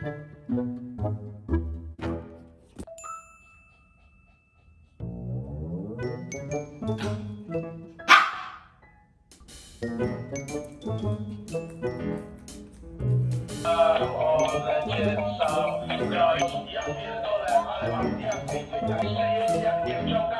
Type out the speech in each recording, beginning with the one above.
啊！我来介绍，不要多，不要多的，阿里巴巴，滴滴打车，滴滴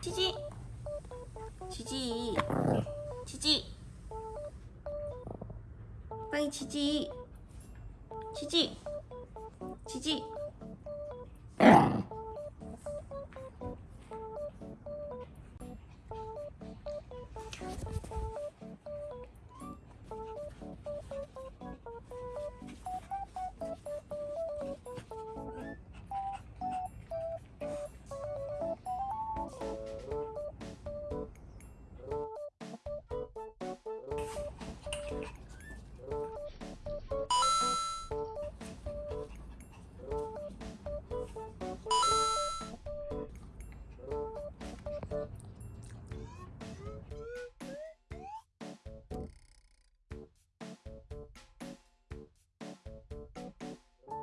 지지 지지 지지 빨리 지지 지지 지지